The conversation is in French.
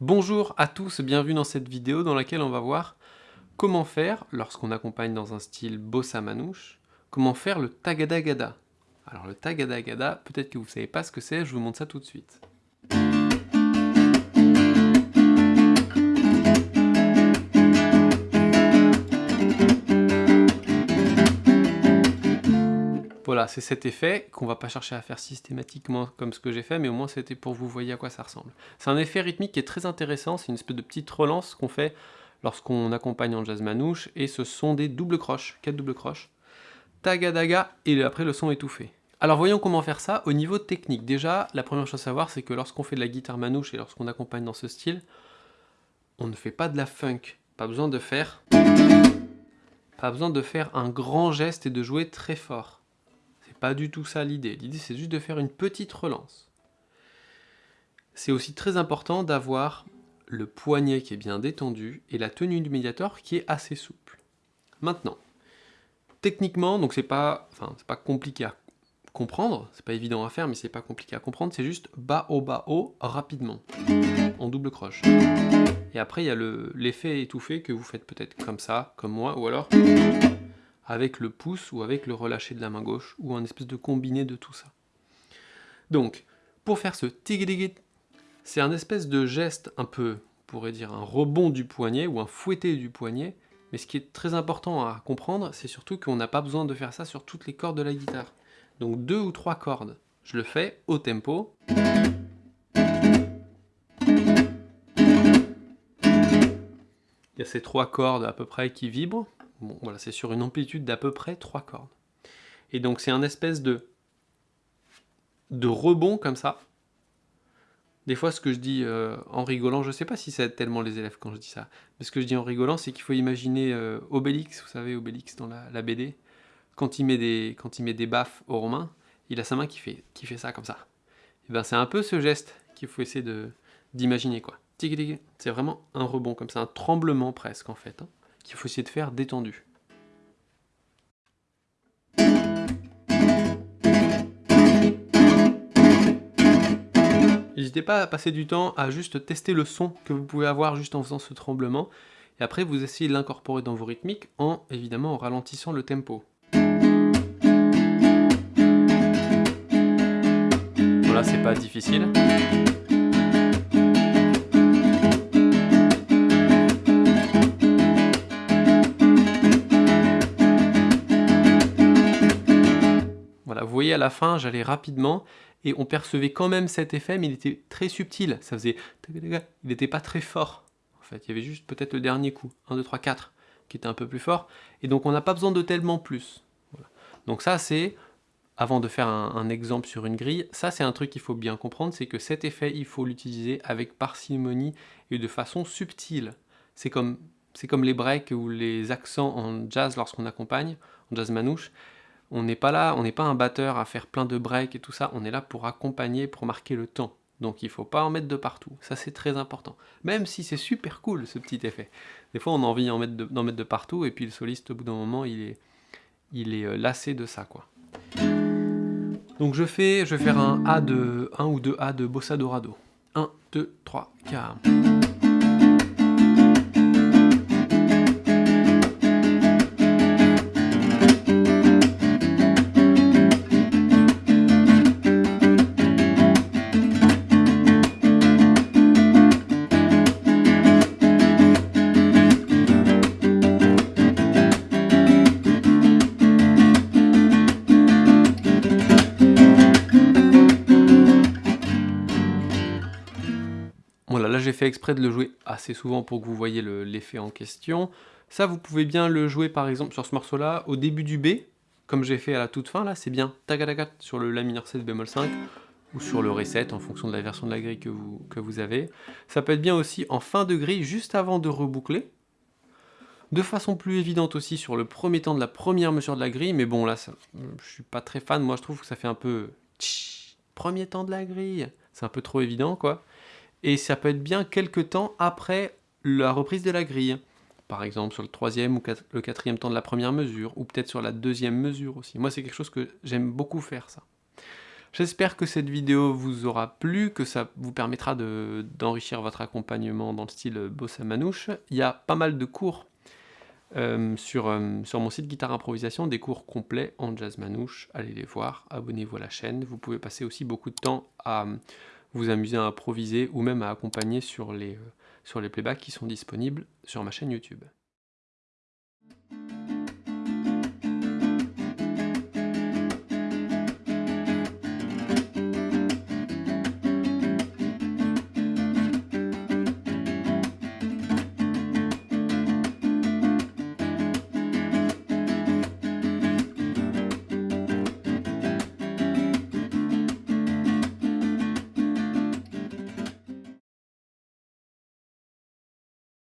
Bonjour à tous, bienvenue dans cette vidéo dans laquelle on va voir comment faire, lorsqu'on accompagne dans un style bossa manouche, comment faire le tagadagada. Alors le tagadagada, peut-être que vous ne savez pas ce que c'est, je vous montre ça tout de suite. Voilà, c'est cet effet qu'on va pas chercher à faire systématiquement comme ce que j'ai fait, mais au moins c'était pour vous voyez à quoi ça ressemble. C'est un effet rythmique qui est très intéressant, c'est une espèce de petite relance qu'on fait lorsqu'on accompagne en jazz manouche, et ce sont des doubles croches, quatre doubles croches. Tagadaga, et après le son étouffé. Alors voyons comment faire ça au niveau technique. Déjà, la première chose à savoir, c'est que lorsqu'on fait de la guitare manouche et lorsqu'on accompagne dans ce style, on ne fait pas de la funk. Pas besoin de faire... Pas besoin de faire un grand geste et de jouer très fort pas du tout ça l'idée. L'idée, c'est juste de faire une petite relance. C'est aussi très important d'avoir le poignet qui est bien détendu et la tenue du médiator qui est assez souple. Maintenant, techniquement, donc c'est pas, enfin, c'est pas compliqué à comprendre, c'est pas évident à faire, mais c'est pas compliqué à comprendre, c'est juste bas haut bas haut rapidement, en double croche. Et après il y a l'effet étouffé que vous faites peut-être comme ça, comme moi, ou alors avec le pouce ou avec le relâché de la main gauche, ou un espèce de combiné de tout ça. Donc, pour faire ce tigligit, c'est un espèce de geste un peu, on pourrait dire un rebond du poignet, ou un fouetté du poignet, mais ce qui est très important à comprendre, c'est surtout qu'on n'a pas besoin de faire ça sur toutes les cordes de la guitare. Donc deux ou trois cordes. Je le fais au tempo. Il y a ces trois cordes à peu près qui vibrent. Bon, voilà, c'est sur une amplitude d'à peu près 3 cordes. Et donc c'est un espèce de, de rebond comme ça. Des fois, ce que je dis euh, en rigolant, je ne sais pas si ça aide tellement les élèves quand je dis ça, mais ce que je dis en rigolant, c'est qu'il faut imaginer euh, Obélix, vous savez, Obélix dans la, BD, quand il, met des, quand il met des baffes aux Romains, il a sa main qui fait, qui fait ça, comme ça. Et ben c'est un peu ce geste qu'il faut essayer d'imaginer, quoi. C'est vraiment un rebond, comme ça, un tremblement presque, en fait. Hein qu'il faut essayer de faire détendu. N'hésitez pas à passer du temps à juste tester le son que vous pouvez avoir juste en faisant ce tremblement, et après vous essayez de l'incorporer dans vos rythmiques en, évidemment, en ralentissant le tempo. Voilà, c'est pas difficile. Voyez à la fin, j'allais rapidement, et on percevait quand même cet effet, mais il était très subtil, ça faisait... Il n'était pas très fort, en fait, il y avait juste peut-être le dernier coup, 1, 2, 3, 4, qui était un peu plus fort, et donc on n'a pas besoin de tellement plus. Donc ça c'est, avant de faire un, exemple sur une grille, ça c'est un truc qu'il faut bien comprendre, c'est que cet effet, il faut l'utiliser avec parcimonie et de façon subtile. C'est comme, comme les breaks ou les accents en jazz lorsqu'on accompagne, en jazz manouche, on n'est pas là, on n'est pas un batteur à faire plein de breaks et tout ça, on est là pour accompagner, pour marquer le temps. Donc il ne faut pas en mettre de partout, ça c'est très important. Même si c'est super cool ce petit effet. Des fois on a envie d'en mettre, de partout et puis le soliste au bout d'un moment il est, il est euh, lassé de ça quoi. Donc je fais, je vais faire un A de 1 ou 2 A de Bossa Dorado. 1, 2, 3, 4. J'ai fait exprès de le jouer assez souvent pour que vous voyez l'effet en question. Ça, vous pouvez bien le jouer par exemple sur ce morceau-là, au début du B, comme j'ai fait à la toute fin, là, c'est bien tagadagat sur le La mineur 7 bémol 5, ou sur le Ré 7 en fonction de la version de la grille que vous, avez. Ça peut être bien aussi en fin de grille, juste avant de reboucler. De façon plus évidente aussi sur le premier temps de la première mesure de la grille, mais bon là, je suis pas très fan, moi je trouve que ça fait un peu... Premier temps de la grille, c'est un peu trop évident quoi et ça peut être bien quelques temps après la reprise de la grille. Par exemple sur le troisième ou le quatrième temps de la première mesure, ou peut-être sur la deuxième mesure aussi. Moi c'est quelque chose que j'aime beaucoup faire ça. J'espère que cette vidéo vous aura plu, que ça vous permettra d'enrichir votre accompagnement dans le style bossa manouche. Il y a pas mal de cours euh, sur, euh, sur mon site Guitare Improvisation, des cours complets en jazz manouche. Allez les voir, abonnez-vous à la chaîne. Vous pouvez passer aussi beaucoup de temps à vous amuser à improviser ou même à accompagner sur les, euh, sur les playbacks qui sont disponibles sur ma chaîne YouTube.